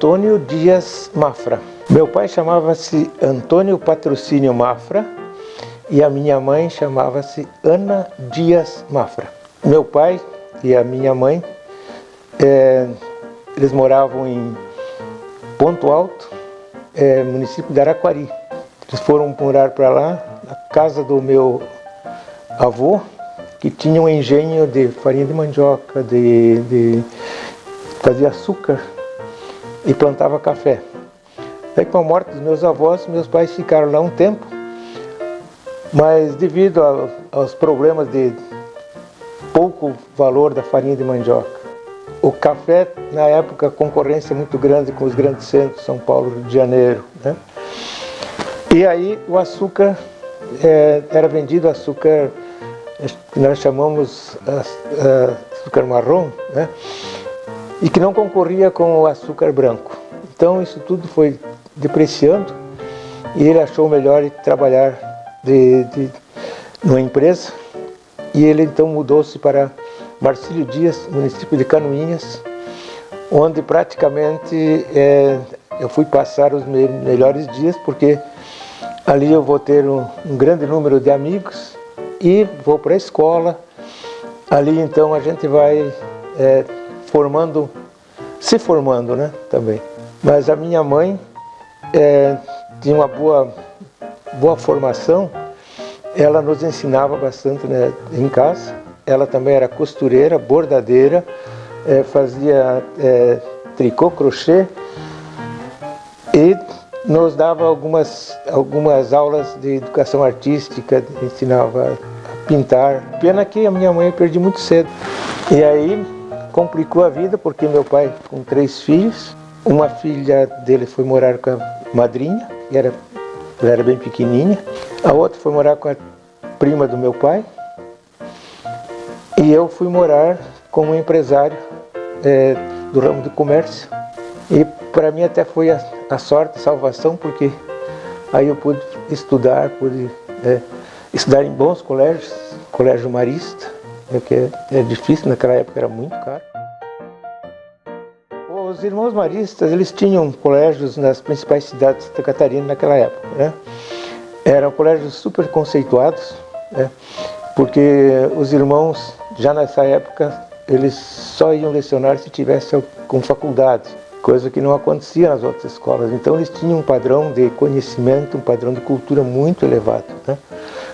Antônio Dias Mafra. Meu pai chamava-se Antônio Patrocínio Mafra e a minha mãe chamava-se Ana Dias Mafra. Meu pai e a minha mãe, é, eles moravam em Ponto Alto, é, município de Araquari. Eles foram morar para lá, na casa do meu avô, que tinha um engenho de farinha de mandioca, de, de fazia açúcar e plantava café. Daí com a morte dos meus avós, meus pais ficaram lá um tempo, mas devido a, aos problemas de pouco valor da farinha de mandioca, o café, na época, concorrência muito grande com os grandes centros, São Paulo, Rio de Janeiro. Né? E aí o açúcar, é, era vendido açúcar, nós chamamos açúcar marrom, né? E que não concorria com o açúcar branco. Então isso tudo foi depreciando e ele achou melhor trabalhar de, de, numa empresa e ele então mudou-se para Marcílio Dias, município de Canoinhas, onde praticamente é, eu fui passar os me melhores dias porque ali eu vou ter um, um grande número de amigos e vou para a escola. Ali então a gente vai é, formando, se formando né, também. Mas a minha mãe é, tinha uma boa, boa formação, ela nos ensinava bastante né, em casa. Ela também era costureira, bordadeira, é, fazia é, tricô, crochê e nos dava algumas, algumas aulas de educação artística, ensinava a pintar. Pena que a minha mãe perdi muito cedo. E aí complicou a vida porque meu pai com três filhos, uma filha dele foi morar com a madrinha, que era, ela era bem pequenininha, a outra foi morar com a prima do meu pai e eu fui morar como empresário é, do ramo do comércio e para mim até foi a, a, sorte, a salvação, porque aí eu pude estudar, pude é, estudar em bons colégios, colégio marista, é que é, é difícil, naquela época era muito caro. Os irmãos maristas, eles tinham colégios nas principais cidades de Santa Catarina naquela época, né? Eram colégios super conceituados, né? porque os irmãos, já nessa época, eles só iam lecionar se tivessem com faculdade, coisa que não acontecia nas outras escolas. Então eles tinham um padrão de conhecimento, um padrão de cultura muito elevado. Né?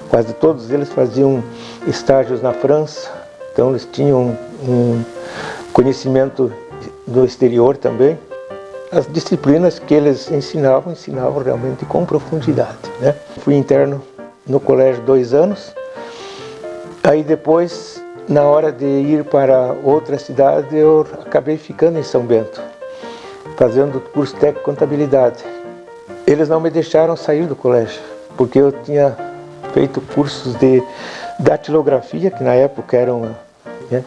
Quase todos eles faziam estágios na França, então eles tinham um conhecimento do exterior também. As disciplinas que eles ensinavam, ensinavam realmente com profundidade. Né? Fui interno no colégio dois anos, aí depois, na hora de ir para outra cidade, eu acabei ficando em São Bento, fazendo curso técnico contabilidade. Eles não me deixaram sair do colégio, porque eu tinha feito cursos de datilografia, que na época era uma, né,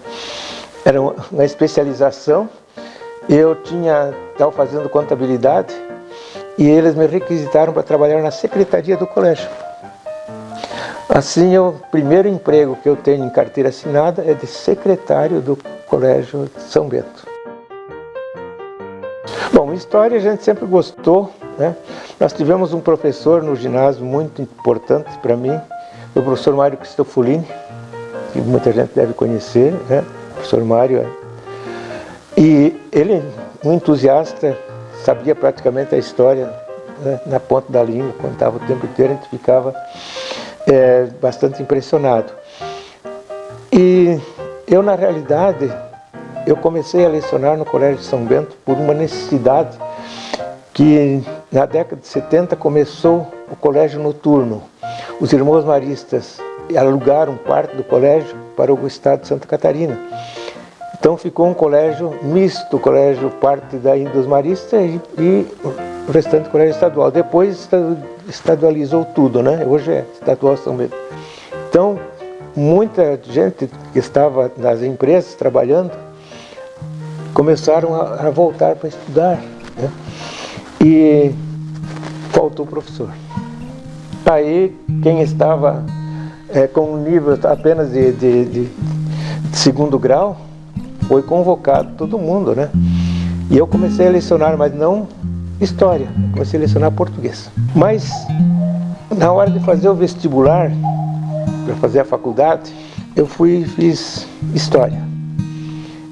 era uma especialização. Eu tinha estava fazendo contabilidade e eles me requisitaram para trabalhar na secretaria do colégio. Assim, o primeiro emprego que eu tenho em carteira assinada é de secretário do Colégio São Bento. Bom, história a gente sempre gostou, né? Nós tivemos um professor no ginásio muito importante para mim, o professor Mário Cristofolini, que muita gente deve conhecer, né? O professor Mário. É. E ele, um entusiasta, sabia praticamente a história né? na ponta da língua, contava o tempo inteiro, a gente ficava é, bastante impressionado. E eu, na realidade, eu comecei a lecionar no Colégio de São Bento por uma necessidade que na década de 70 começou o colégio noturno. Os irmãos maristas alugaram parte do colégio para o estado de Santa Catarina. Então ficou um colégio misto, colégio parte daí dos maristas e, e o restante colégio estadual. Depois estadualizou tudo, né? Hoje é estadual São Bento. Então, muita gente que estava nas empresas trabalhando começaram a, a voltar para estudar. Né? E faltou o professor. Aí quem estava é, com um nível apenas de, de, de, de, segundo grau foi convocado, todo mundo, né? E eu comecei a lecionar, mas não história, comecei a lecionar português. Mas na hora de fazer o vestibular, para fazer a faculdade, eu fui fiz história.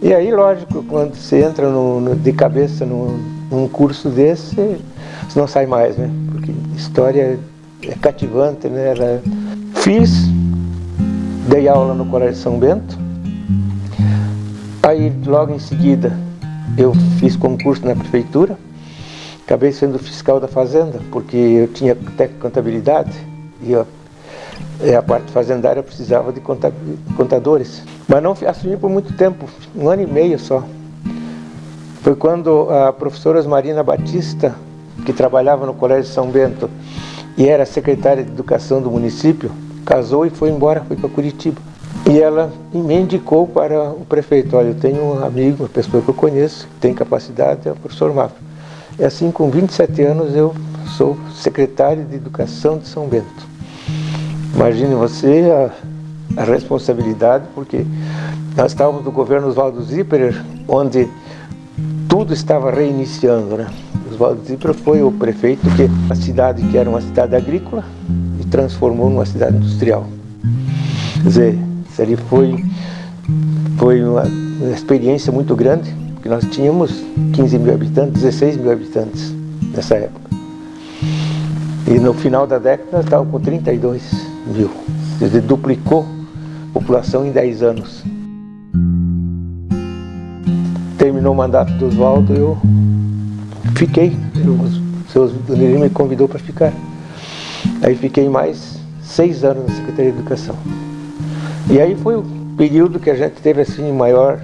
E aí, lógico, quando você entra no, no, de cabeça no, num curso desse, você não sai mais, né? Porque história é cativante, né? Ela... Fiz, dei aula no Colégio São Bento, aí logo em seguida eu fiz concurso na prefeitura, acabei sendo fiscal da fazenda, porque eu tinha até contabilidade e eu, a parte fazendária precisava de contadores. Mas não assumi por muito tempo, um ano e meio só. Foi quando a professora Marina Batista, que trabalhava no Colégio São Bento e era secretária de Educação do município, casou e foi embora, foi para Curitiba. E ela me indicou para o prefeito, olha, eu tenho um amigo, uma pessoa que eu conheço, que tem capacidade, é o professor Mafra. E assim, com 27 anos, eu sou secretário de Educação de São Bento. Imagine você a, a responsabilidade, porque nós estávamos no governo Oswaldo Zipperer, onde tudo estava reiniciando, né? Oswaldo Zipper foi o prefeito que a cidade que era uma cidade agrícola e transformou numa cidade industrial. Quer dizer, isso ali foi, foi uma, experiência muito grande, porque nós tínhamos 15 mil habitantes, 16 mil habitantes nessa época. E no final da década estávamos com 32 mil. Quer dizer, duplicou a população em 10 anos terminou o mandato do Oswaldo, eu fiquei. o seu me convidou para ficar. Aí fiquei mais seis anos na Secretaria de Educação. E aí foi o período que a gente teve assim maior,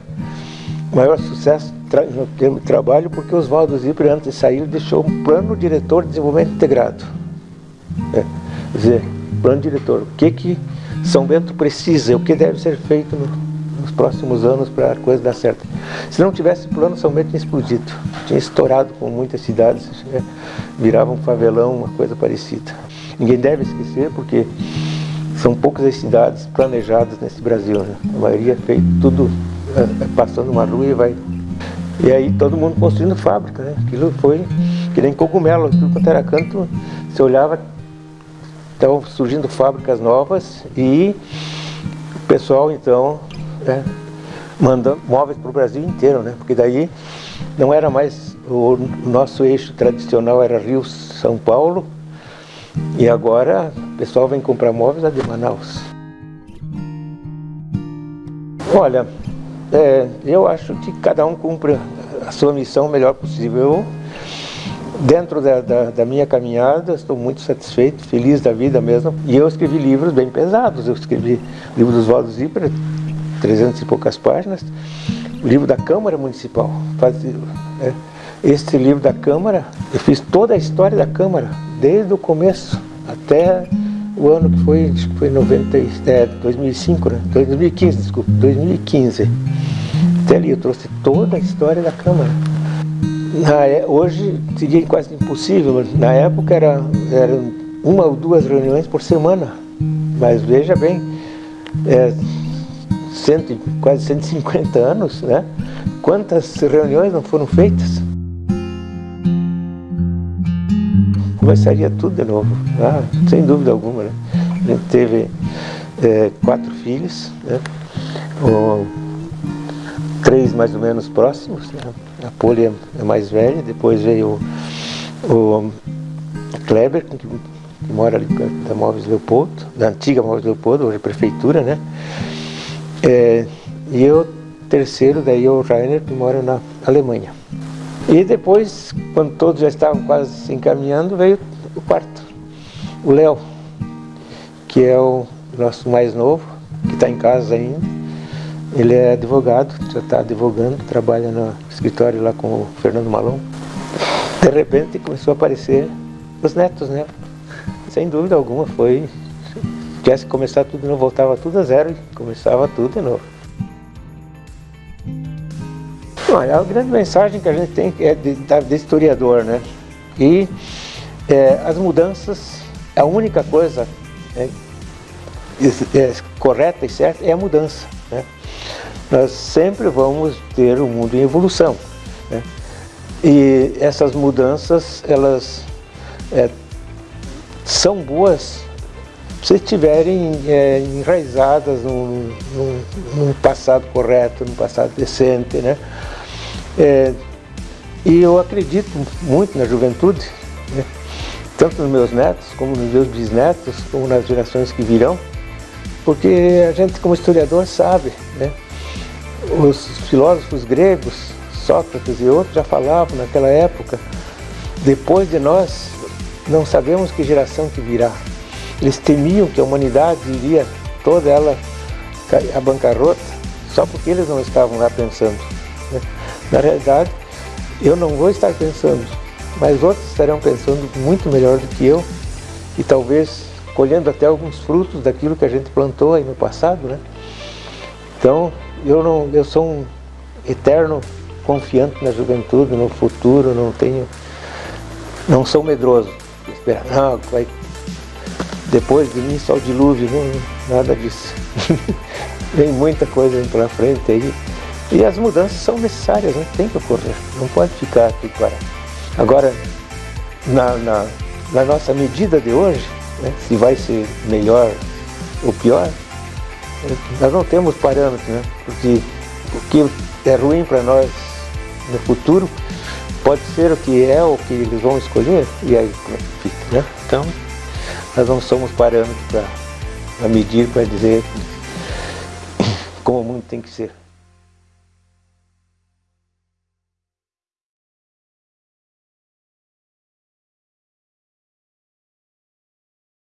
maior sucesso no termo de trabalho, porque Oswaldo Zipper, antes de sair, deixou um plano diretor de desenvolvimento integrado. É, quer dizer, plano diretor, o que, que São Bento precisa, o que deve ser feito no, nos próximos anos para a coisa dar certo. Se não tivesse plano, São Bento tinha explodido. Tinha estourado com muitas cidades, né? virava um favelão, uma coisa parecida. Ninguém deve esquecer, porque são poucas as cidades planejadas nesse Brasil. Né? A maioria é feito tudo é, passando uma rua e vai. E aí todo mundo construindo fábrica, né? Aquilo foi que nem cogumelo, tudo quanto era canto, você olhava, estavam surgindo fábricas novas e o pessoal então é, mandando móveis para o Brasil inteiro, né? Porque daí não era mais o nosso eixo tradicional era Rio São Paulo e agora o pessoal vem comprar móveis lá de Manaus. Olha, é, eu acho que cada um cumpre a sua missão o melhor possível. Eu, dentro da, da, da, minha caminhada, estou muito satisfeito, feliz da vida mesmo. E eu escrevi livros bem pesados. Eu escrevi o livro dos Valdos Zipper, 300 e poucas páginas, o livro da Câmara Municipal. É, este livro da Câmara, eu fiz toda a história da Câmara, desde o começo até o ano que foi, acho que foi 90, é, 2005, né? 2015, desculpa, 2015. Até ali eu trouxe toda a história da Câmara. Na, é, hoje seria quase impossível, na época era, era uma ou duas reuniões por semana. Mas veja bem, é, cento, quase 150 anos, né? Quantas reuniões não foram feitas? Começaria tudo de novo, ah, sem dúvida alguma. Né? A gente teve é, quatro filhos, né? o, três mais ou menos próximos. Né? A Poli é mais velha, depois veio o, o Kleber, que, que mora ali da Móveis Leopoldo, da antiga Móveis Leopoldo, hoje é prefeitura, né? É, e o terceiro, daí o Rainer, que mora na Alemanha. E depois, quando todos já estavam quase se encaminhando, veio o quarto, o Léo, que é o nosso mais novo, que está em casa ainda. Ele é advogado, já está advogando, trabalha no escritório lá com o Fernando Malon. De repente começou a aparecer os netos, né? Sem dúvida alguma, foi tivesse que começar tudo de novo, voltava tudo a zero e começava tudo de novo. Olha, a grande mensagem que a gente tem é de, de historiador, né? E é, as mudanças, a única coisa é, é, correta e certa é a mudança. Né? Nós sempre vamos ter um mundo em evolução. Né? E essas mudanças, elas é, são boas se estiverem é, enraizadas num, num, num, passado correto, num passado decente, né? É, e eu acredito muito na juventude, né? tanto nos meus netos, como nos meus bisnetos, como nas gerações que virão, porque a gente como historiador sabe, né? os filósofos gregos, Sócrates e outros já falavam naquela época, depois de nós não sabemos que geração que virá. Eles temiam que a humanidade iria toda ela à bancarrota, só porque eles não estavam lá pensando. Né? Na realidade, eu não vou estar pensando, mas outros estarão pensando muito melhor do que eu e talvez colhendo até alguns frutos daquilo que a gente plantou aí no passado, né? Então, eu não, eu sou um eterno confiante na juventude, no futuro, não tenho, não sou medroso. Esperar, não, vai, depois de mim só o dilúvio, não, nada disso. Vem muita coisa pela frente aí. E as mudanças são necessárias, né? tem que ocorrer, não pode ficar aqui parado. Agora, na, na, na nossa medida de hoje, né, se vai ser melhor ou pior, nós não temos parâmetros, né? porque o que é ruim para nós no futuro pode ser o que é o que eles vão escolher e aí fica, né? Então, nós não somos parâmetros para medir, para dizer como o mundo tem que ser.